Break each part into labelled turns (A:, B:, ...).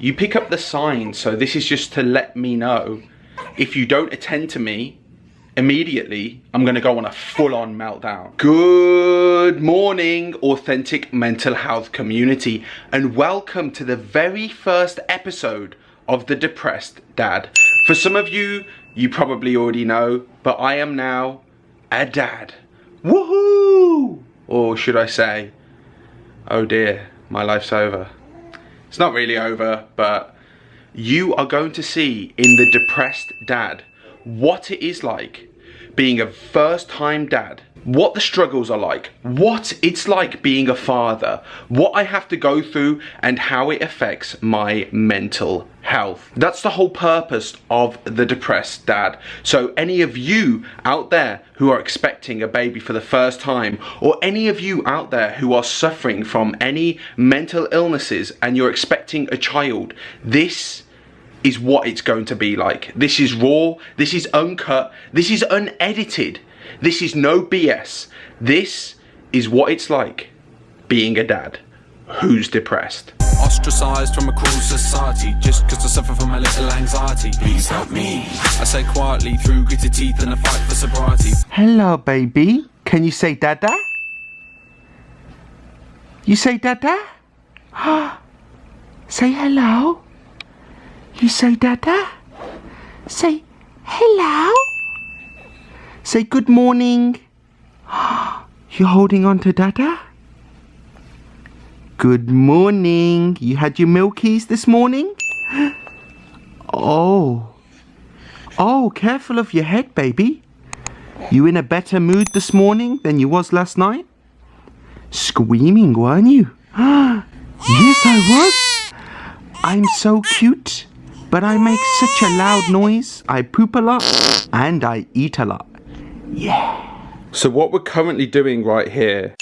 A: You pick up the sign, so this is just to let me know if you don't attend to me immediately, I'm gonna go on a full-on meltdown. Good morning, authentic mental health community, and welcome to the very first episode of The Depressed Dad. For some of you, you probably already know, but I am now a dad. Woohoo! Or should I say, oh dear, my life's over. It's not really over, but you are going to see in The Depressed Dad what it is like being a first time dad, what the struggles are like, what it's like being a father, what I have to go through and how it affects my mental health. That's the whole purpose of the depressed dad. So any of you out there who are expecting a baby for the first time or any of you out there who are suffering from any mental illnesses and you're expecting a child, this is what it's going to be like. This is raw, this is uncut, this is unedited, this is no BS. This is what it's like being a dad who's depressed.
B: Ostracized from a cruel society just because I suffer from a little anxiety. Please help me. I say quietly through gritted teeth and a fight for sobriety.
A: Hello, baby. Can you say dada? You say dada? say hello. You say dada? Say hello? Say good morning. You're holding on to dada? Good morning. You had your milkies this morning? Oh. Oh, careful of your head, baby. You in a better mood this morning than you was last night? Screaming, weren't you? yes, I was. I'm so cute. But I make such a loud noise, I poop a lot, and I eat a lot. Yeah. So what we're currently doing right here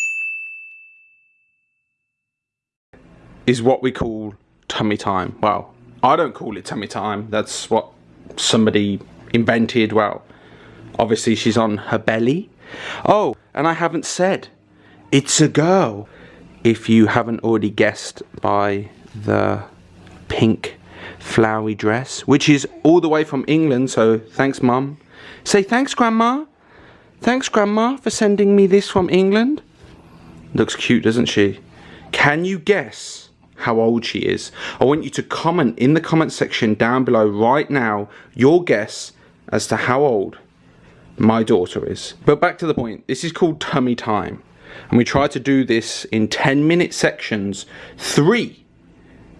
A: is what we call tummy time. Well, I don't call it tummy time. That's what somebody invented. Well, obviously she's on her belly. Oh, and I haven't said, it's a girl. If you haven't already guessed by the pink flowery dress, which is all the way from England, so thanks, Mum. Say thanks, Grandma. Thanks, Grandma, for sending me this from England. Looks cute, doesn't she? Can you guess how old she is? I want you to comment in the comment section down below right now your guess as to how old my daughter is. But back to the point, this is called tummy time. And we try to do this in 10 minute sections, three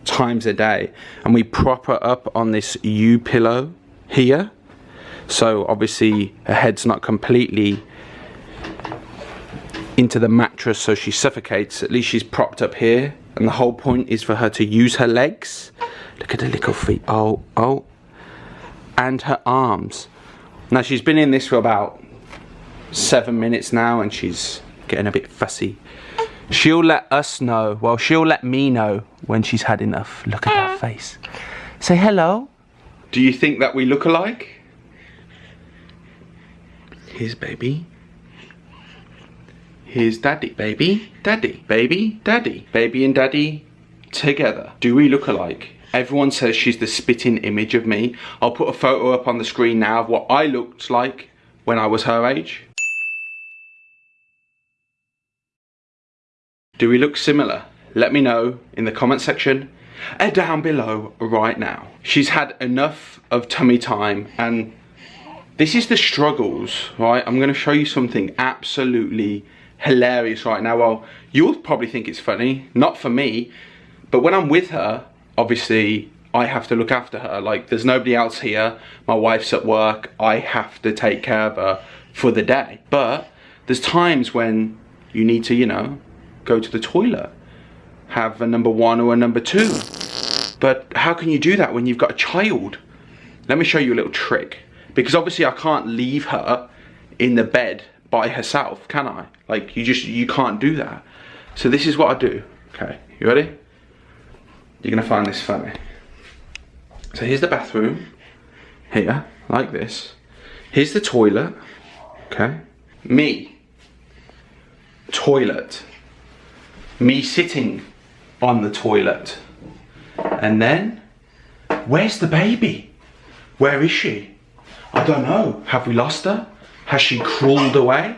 A: times a day and we prop her up on this U pillow here so obviously her head's not completely into the mattress so she suffocates. At least she's propped up here. And the whole point is for her to use her legs. Look at her little feet. Oh oh. And her arms. Now she's been in this for about seven minutes now and she's getting a bit fussy. She'll let us know, well, she'll let me know when she's had enough. Look at that mm. face. Say hello. Do you think that we look alike? Here's baby. Here's daddy, baby, daddy, baby, daddy, baby and daddy together. Do we look alike? Everyone says she's the spitting image of me. I'll put a photo up on the screen now of what I looked like when I was her age. Do we look similar? Let me know in the comment section and down below right now. She's had enough of tummy time and this is the struggles, right? I'm gonna show you something absolutely hilarious right now. Well, you'll probably think it's funny, not for me, but when I'm with her, obviously I have to look after her. Like there's nobody else here, my wife's at work, I have to take care of her for the day. But there's times when you need to, you know, go to the toilet, have a number one or a number two. But how can you do that when you've got a child? Let me show you a little trick. Because obviously I can't leave her in the bed by herself, can I? Like you just, you can't do that. So this is what I do. Okay, you ready? You're gonna find this funny. So here's the bathroom, here, like this. Here's the toilet, okay? Me, toilet, me sitting on the toilet. And then Where's the baby? Where is she? I don't know. Have we lost her? Has she crawled away?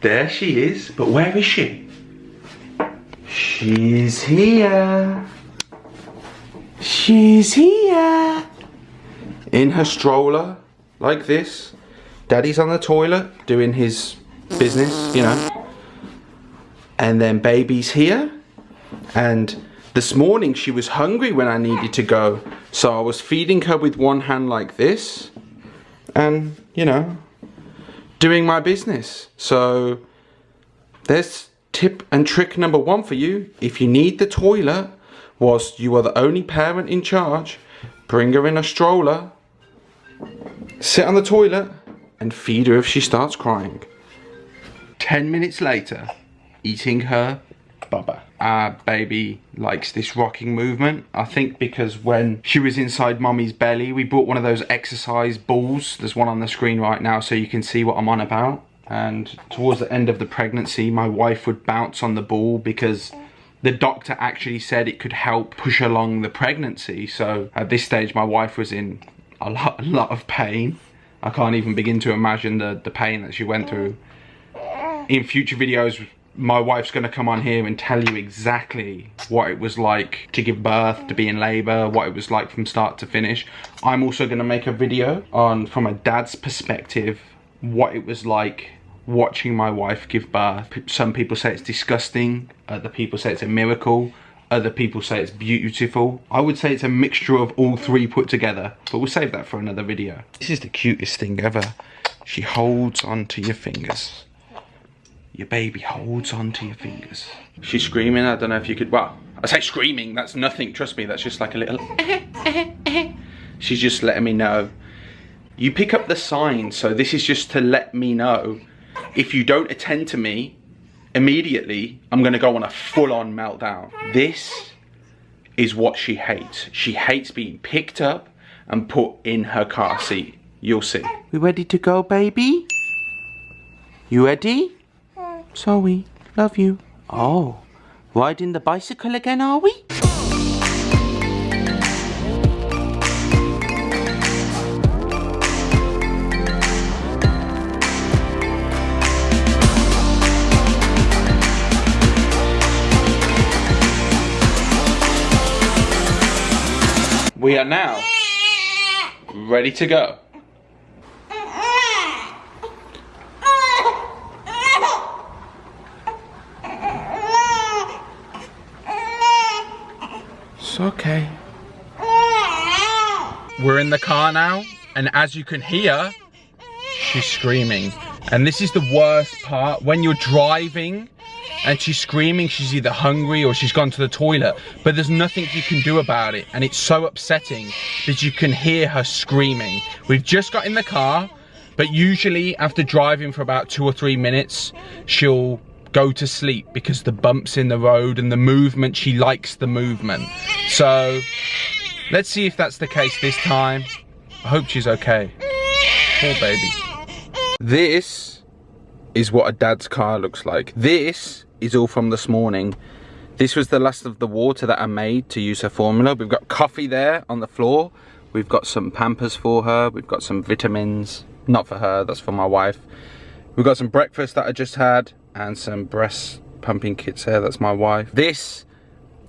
A: There she is. But where is she? She's here. She's here. In her stroller, like this. Daddy's on the toilet doing his business, you know. And then baby's here. And this morning she was hungry when I needed to go. So I was feeding her with one hand like this. And, you know, doing my business. So there's tip and trick number one for you. If you need the toilet whilst you are the only parent in charge, bring her in a stroller, sit on the toilet and feed her if she starts crying. 10 minutes later, eating her bubba. Our baby likes this rocking movement. I think because when she was inside mommy's belly, we bought one of those exercise balls. There's one on the screen right now so you can see what I'm on about. And towards the end of the pregnancy, my wife would bounce on the ball because the doctor actually said it could help push along the pregnancy. So at this stage, my wife was in a lot, a lot of pain. I can't even begin to imagine the, the pain that she went through. In future videos, my wife's going to come on here and tell you exactly what it was like to give birth, to be in labour, what it was like from start to finish. I'm also going to make a video on, from a dad's perspective, what it was like watching my wife give birth. Some people say it's disgusting, other people say it's a miracle, other people say it's beautiful. I would say it's a mixture of all three put together, but we'll save that for another video. This is the cutest thing ever. She holds onto your fingers. Your baby holds onto your fingers. She's screaming, I don't know if you could, well, I say screaming, that's nothing, trust me, that's just like a little, she's just letting me know. You pick up the sign, so this is just to let me know if you don't attend to me immediately, I'm gonna go on a full-on meltdown. This is what she hates. She hates being picked up and put in her car seat. You'll see. We ready to go, baby? You ready? Zoe, love you. Oh, riding the bicycle again, are we? We are now ready to go. It's okay. We're in the car now, and as you can hear, she's screaming. And this is the worst part. When you're driving and she's screaming, she's either hungry or she's gone to the toilet, but there's nothing you can do about it. And it's so upsetting that you can hear her screaming. We've just got in the car, but usually after driving for about two or three minutes, she'll go to sleep because the bumps in the road and the movement, she likes the movement. So let's see if that's the case this time. I hope she's okay. Poor baby. This is what a dad's car looks like. This is all from this morning. This was the last of the water that I made to use her formula. We've got coffee there on the floor. We've got some Pampers for her. We've got some vitamins. Not for her, that's for my wife. We've got some breakfast that I just had and some breast pumping kits here. That's my wife. This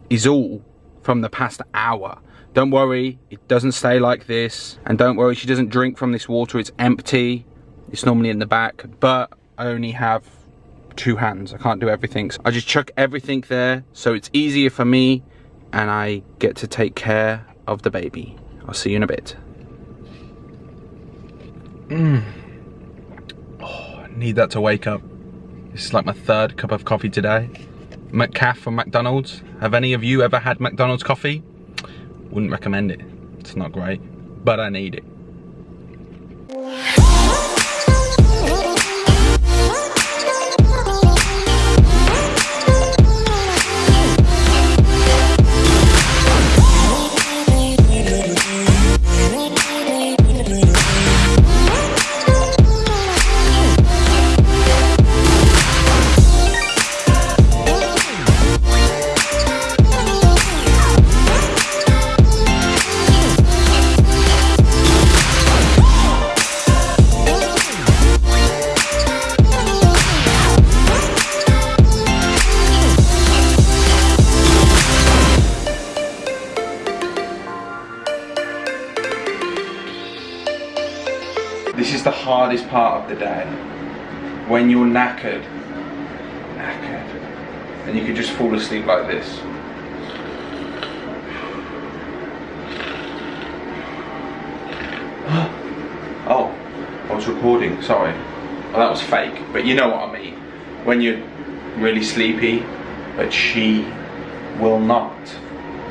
A: is all from the past hour. Don't worry, it doesn't stay like this. And don't worry, she doesn't drink from this water. It's empty. It's normally in the back, but I only have two hands. I can't do everything. So I just chuck everything there so it's easier for me and I get to take care of the baby. I'll see you in a bit. Mmm. Oh, I need that to wake up. This is like my third cup of coffee today. McCaff from McDonald's. Have any of you ever had McDonald's coffee? Wouldn't recommend it. It's not great, but I need it. Part of the day. When you're knackered. Knackered. And you can just fall asleep like this. oh, I was recording, sorry. Well, that was fake, but you know what I mean. When you're really sleepy, but she will not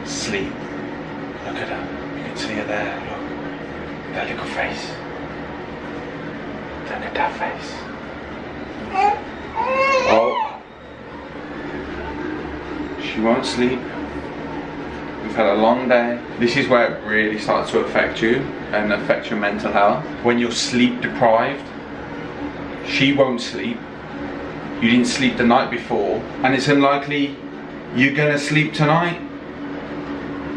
A: sleep. Look at her. You can see her there. Look. That little face. At that face. Oh. She won't sleep. We've had a long day. This is where it really starts to affect you and affect your mental health. When you're sleep deprived, she won't sleep. You didn't sleep the night before, and it's unlikely you're gonna sleep tonight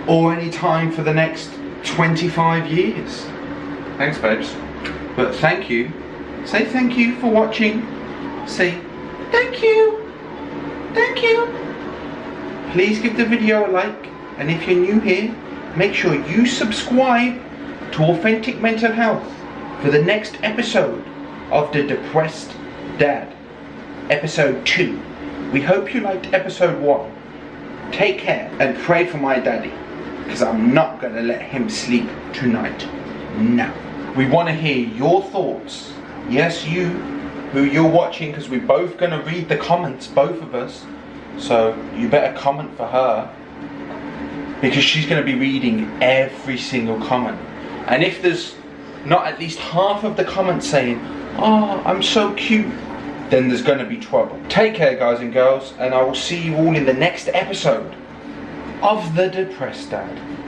A: or any time for the next 25 years. Thanks, babes. But thank you. Say thank you for watching. Say thank you. Thank you. Please give the video a like. And if you're new here, make sure you subscribe to Authentic Mental Health for the next episode of The Depressed Dad. Episode 2. We hope you liked episode 1. Take care and pray for my daddy because I'm not going to let him sleep tonight. No. We want to hear your thoughts. Yes, you, who you're watching, because we're both going to read the comments, both of us. So you better comment for her because she's going to be reading every single comment. And if there's not at least half of the comments saying, Oh, I'm so cute, then there's going to be trouble. Take care, guys and girls, and I will see you all in the next episode of The Depressed Dad.